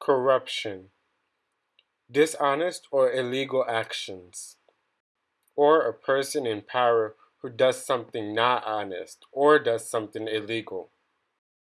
corruption, dishonest or illegal actions, or a person in power who does something not honest or does something illegal.